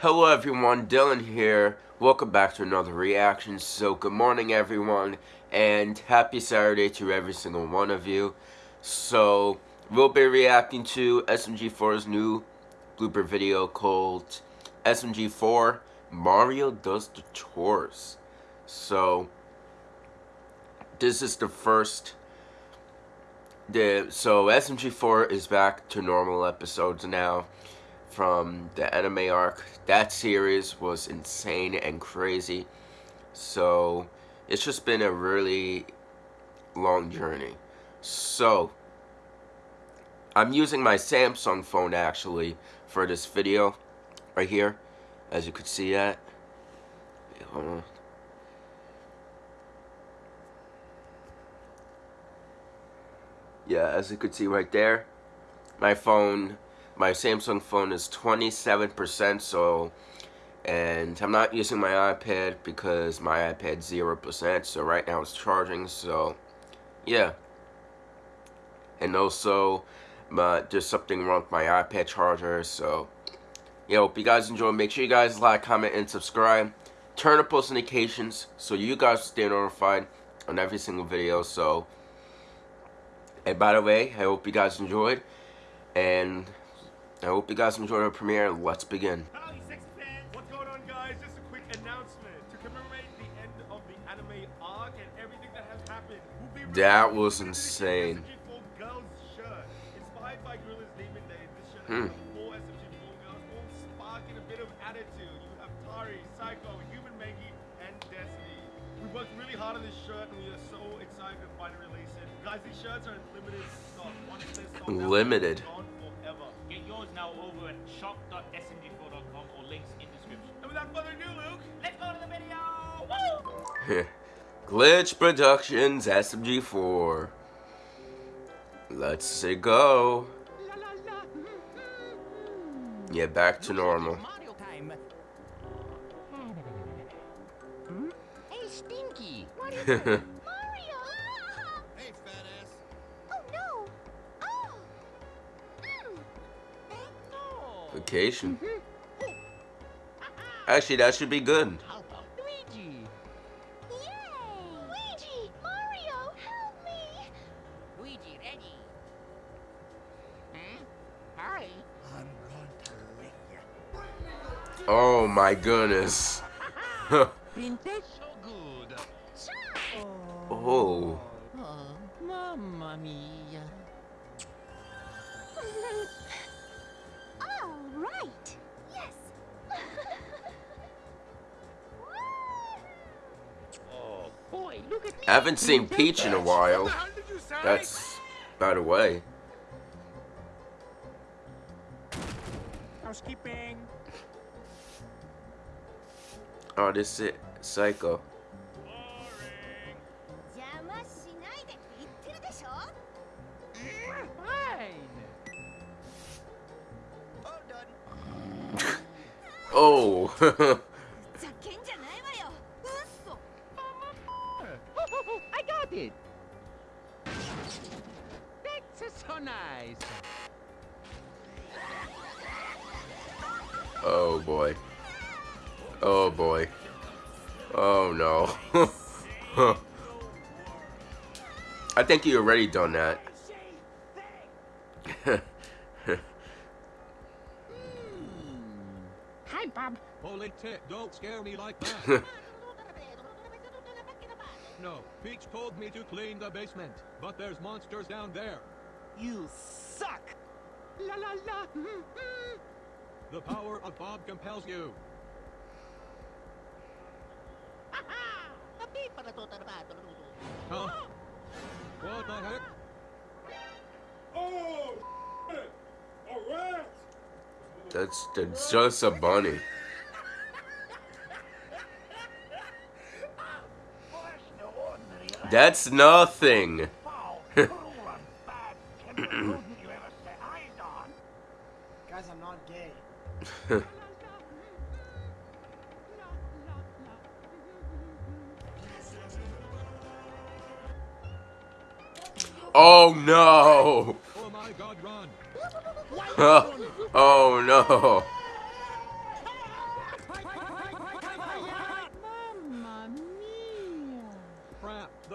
Hello everyone, Dylan here. Welcome back to another reaction. So good morning everyone and happy Saturday to every single one of you. So we'll be reacting to SMG4's new blooper video called SMG4 Mario Does the Chores. So this is the first the so SMG4 is back to normal episodes now from the anime arc. That series was insane and crazy. So, it's just been a really long journey. So, I'm using my Samsung phone actually for this video right here. As you could see that. Yeah, as you could see right there. My phone my Samsung phone is 27% so and I'm not using my iPad because my iPad's 0% so right now it's charging so yeah and also my, there's something wrong with my iPad charger so yeah hope you guys enjoy make sure you guys like comment and subscribe turn on post notifications so you guys stay notified on every single video so and by the way I hope you guys enjoyed and I hope you guys enjoyed our premiere. Let's begin. Howdy, sexy fans! What's going on, guys? Just a quick announcement to commemorate the end of the anime arc and everything that has happened. We'll that was insane. Girls shirt, inspired by Gorillaz Demon Day. This shirt hmm. has four SMG4 girls, all sparking a bit of attitude. You have Tari, Saiko, Human and Destiny. We worked really hard on this shirt, and we are so excited to finally release it. Guys, these shirts are in limited stock. Once they're sold out, limited now over at shop.smg4.com or links in description. And without further ado, Luke, let's go to the video! Woo! Glitch Productions SMG4. Let's say go. Yeah, back to normal. Stinky. Vacation. Actually, that should be good. Luigi? Luigi! Mario, help me! Luigi, ready? Hmm? Hi. I'm going to lick you. Oh my goodness. Princess so good. Oh. Oh, mamma mia. right. Yes. oh boy, look at me. I haven't seen Peach in a while. That's by the way. Housekeeping. Oh, this is Saiko. Oh. I got it. That's so nice. Oh boy. Oh boy. Oh no. I think you already done that. Bob. Hold. Don't scare me like that. no, Peach told me to clean the basement, but there's monsters down there. You suck. La la la. the power of Bob compels you. huh? What the heck? Oh, a rat! That's, that's just a bunny. That's nothing. Guys, I'm not gay. oh no! Oh, oh no!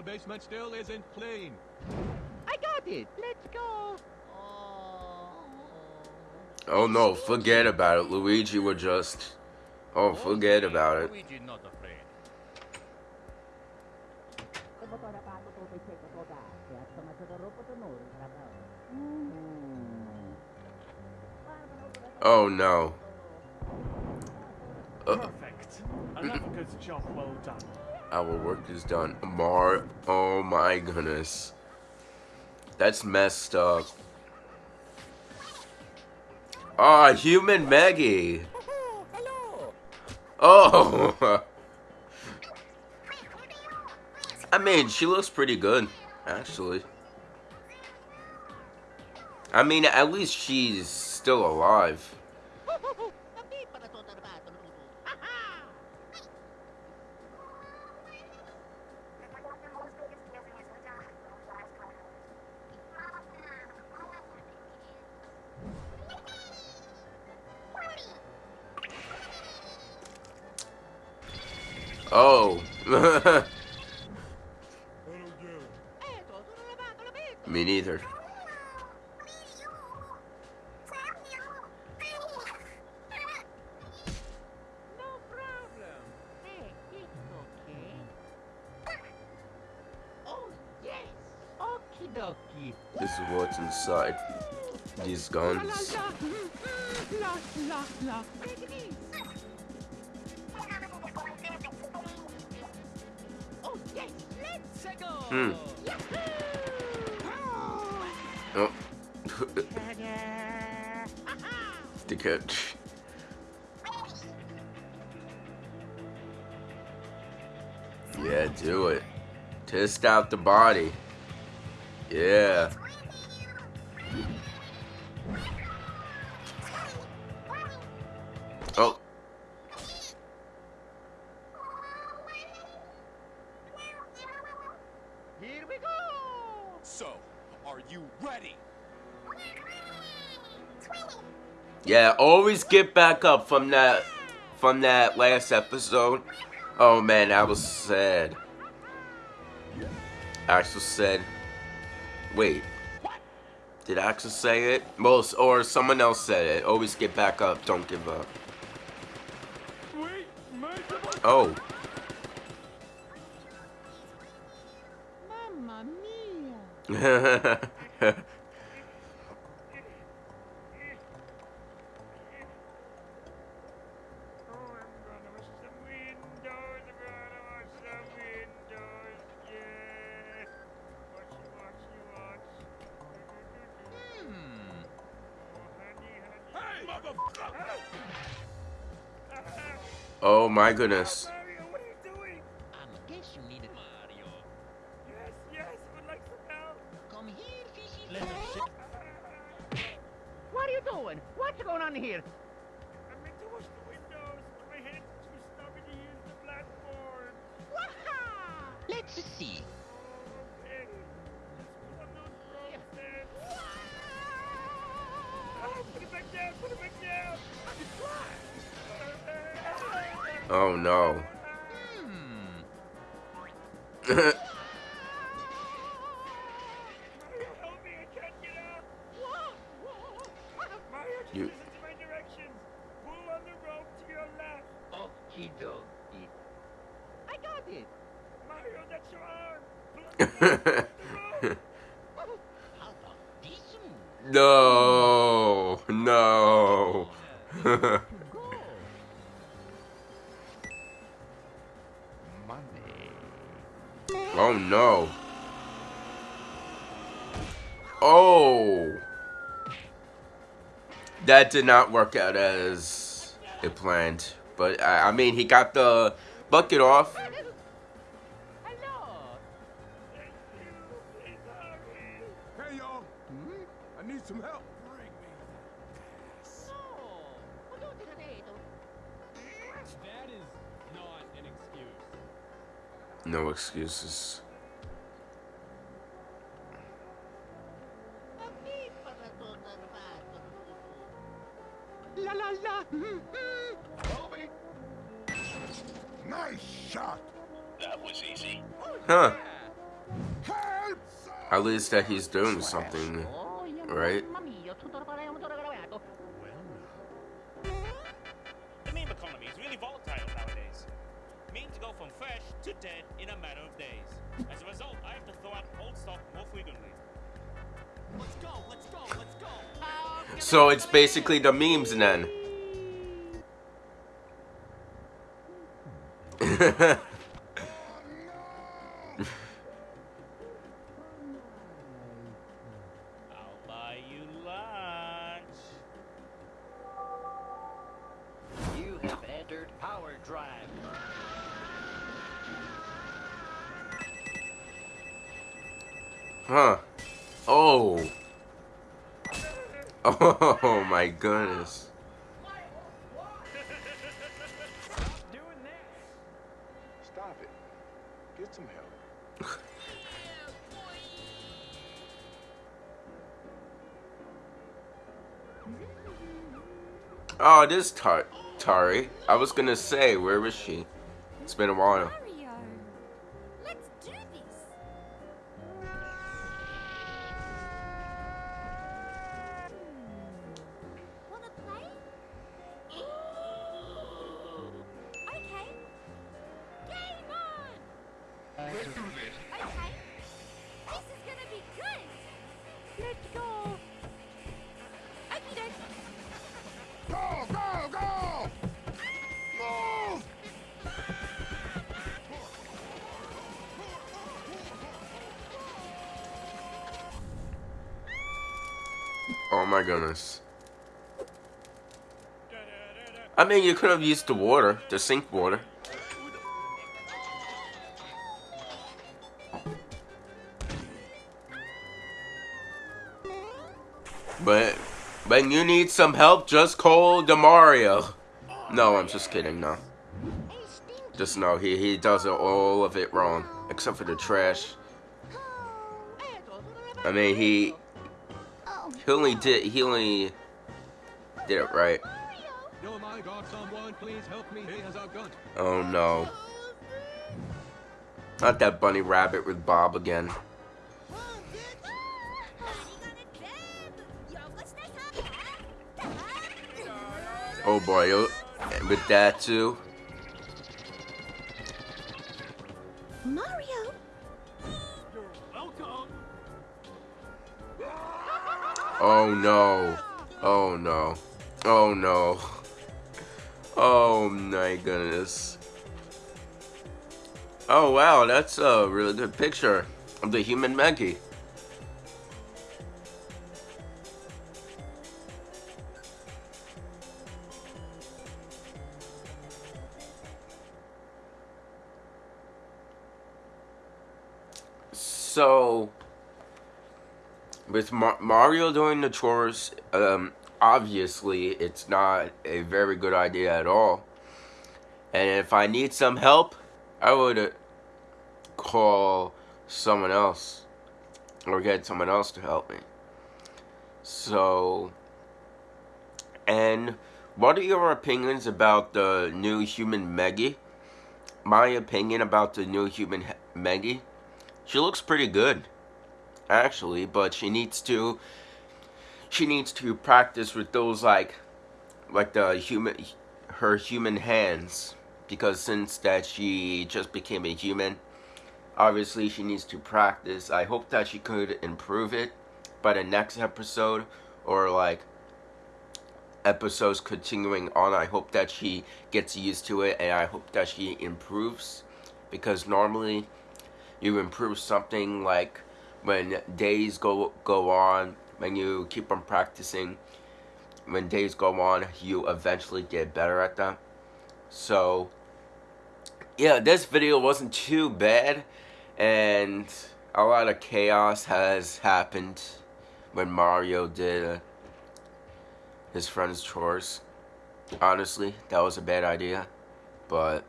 The basement still isn't clean. I got it. Let's go. Oh no, forget about it. Luigi would just. Oh, forget about it. Luigi not afraid. Oh no. Uh, Perfect. Another good job well done. Our work is done. Mar. Oh my goodness. That's messed up. Ah, human Meggy. Oh. I mean, she looks pretty good, actually. I mean, at least she's still alive. Oh. Me neither. No problem. Hey, it's okay. Oh, yes. Okie dokie. This is what's inside these guns. Hmm. Oh. the catch. Yeah, do it. Test out the body. Yeah. Yeah, always get back up from that from that last episode. Oh man, I was sad. Axol said, "Wait, did Axol say it? Most or someone else said it. Always get back up. Don't give up." Wait. Oh, Mamma mia. oh my goodness. Left. Okie dokie. I got it. Mario, that's your arm. Pull on oh no. Oh. That did not work out as it planned. But I, I mean, he got the bucket off. Hmm? Need some help. No excuses. La la la! Kobe! Nice shot! That was easy. Huh. At least that he's doing something, right? Memes go from fresh to dead in a matter of days. As a result, I have to throw out old stuff more frequently. Let's go, let's go, let's go. So it's basically the memes then. huh. Oh. Oh my goodness. Stop it. Get some help. Oh, this Tar Tari. I was gonna say, where was she? It's been a while. Oh my goodness. I mean, you could have used the water, the sink water. But when you need some help, just call the Mario. No, I'm just kidding. No, just no. He he does it, all of it wrong, except for the trash. I mean, he he only did he only did it right. Oh my god, someone please help me. He has a gun. Oh no. Not that bunny rabbit with Bob again. Oh boy, oh, with that too. Mario, Oh no. Oh no. Oh no. Oh my goodness. Oh wow, that's a really good picture of the human Meggy. With Mar- Mario doing the chores, um, obviously it's not a very good idea at all. And if I need some help, I would uh, call someone else or get someone else to help me. So, and what are your opinions about the new human Meggy? My opinion about the new human Meggy, she looks pretty good, actually, but she needs to, she needs to practice with those like, like the human, her human hands, because since that she just became a human, obviously she needs to practice. I hope that she could improve it by the next episode, or like episodes continuing on. I hope that she gets used to it and I hope that she improves because normally you improve something like when days go go on, when you keep on practicing, when days go on, you eventually get better at them. So yeah, this video wasn't too bad and a lot of chaos has happened when Mario did uh, his friend's chores. Honestly, that was a bad idea. But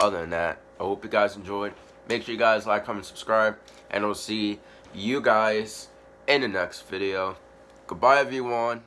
other than that, I hope you guys enjoyed. Make sure you guys like, comment, subscribe, and I'll see you guys in the next video. Goodbye, everyone.